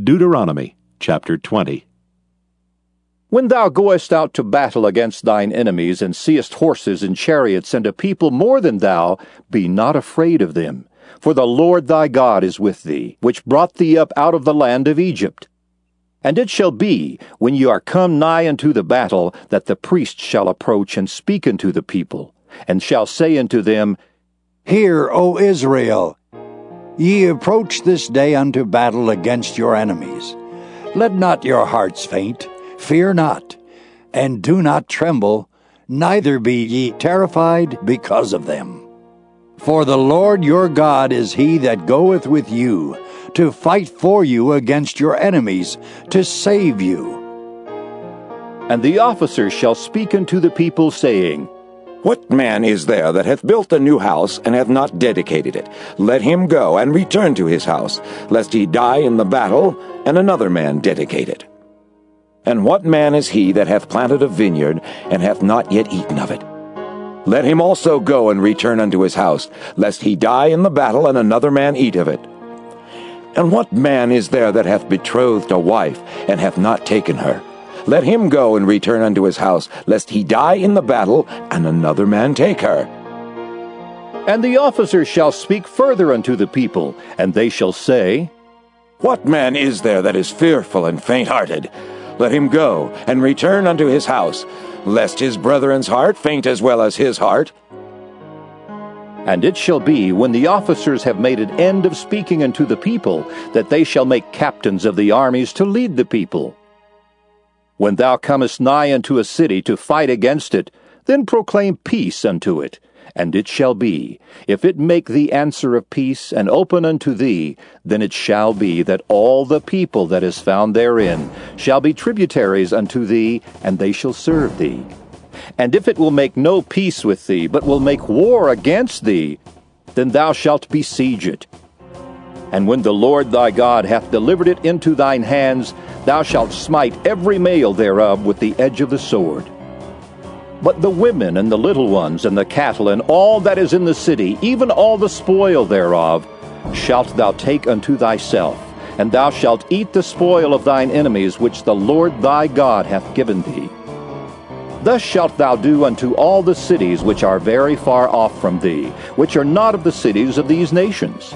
Deuteronomy chapter 20. When thou goest out to battle against thine enemies, and seest horses and chariots, and a people more than thou, be not afraid of them. For the Lord thy God is with thee, which brought thee up out of the land of Egypt. And it shall be, when ye are come nigh unto the battle, that the priest shall approach and speak unto the people, and shall say unto them, Hear, O Israel, Ye approach this day unto battle against your enemies. Let not your hearts faint, fear not, and do not tremble, neither be ye terrified because of them. For the Lord your God is he that goeth with you, to fight for you against your enemies, to save you. And the officers shall speak unto the people, saying, what man is there that hath built a new house, and hath not dedicated it? Let him go, and return to his house, lest he die in the battle, and another man dedicate it. And what man is he that hath planted a vineyard, and hath not yet eaten of it? Let him also go and return unto his house, lest he die in the battle, and another man eat of it. And what man is there that hath betrothed a wife, and hath not taken her? Let him go and return unto his house, lest he die in the battle, and another man take her. And the officers shall speak further unto the people, and they shall say, What man is there that is fearful and faint hearted? Let him go and return unto his house, lest his brethren's heart faint as well as his heart. And it shall be, when the officers have made an end of speaking unto the people, that they shall make captains of the armies to lead the people. When thou comest nigh unto a city to fight against it, then proclaim peace unto it. And it shall be, if it make thee answer of peace, and open unto thee, then it shall be that all the people that is found therein shall be tributaries unto thee, and they shall serve thee. And if it will make no peace with thee, but will make war against thee, then thou shalt besiege it. And when the Lord thy God hath delivered it into thine hands, thou shalt smite every male thereof with the edge of the sword. But the women and the little ones and the cattle and all that is in the city, even all the spoil thereof, shalt thou take unto thyself, and thou shalt eat the spoil of thine enemies which the Lord thy God hath given thee. Thus shalt thou do unto all the cities which are very far off from thee, which are not of the cities of these nations.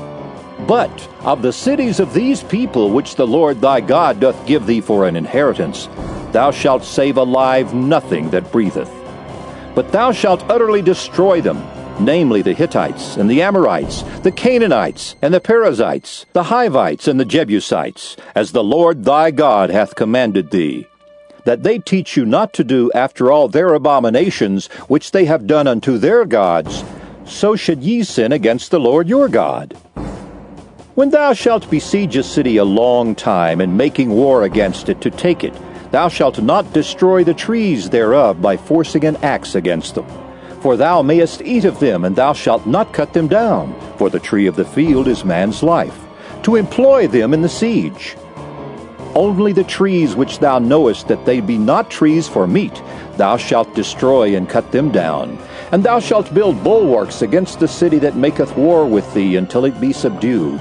But of the cities of these people which the Lord thy God doth give thee for an inheritance, thou shalt save alive nothing that breatheth. But thou shalt utterly destroy them, namely the Hittites, and the Amorites, the Canaanites, and the Perizzites, the Hivites, and the Jebusites, as the Lord thy God hath commanded thee, that they teach you not to do after all their abominations which they have done unto their gods, so should ye sin against the Lord your God. When thou shalt besiege a city a long time, and making war against it to take it, thou shalt not destroy the trees thereof by forcing an axe against them. For thou mayest eat of them, and thou shalt not cut them down, for the tree of the field is man's life, to employ them in the siege. Only the trees which thou knowest that they be not trees for meat, thou shalt destroy and cut them down. And thou shalt build bulwarks against the city that maketh war with thee until it be subdued.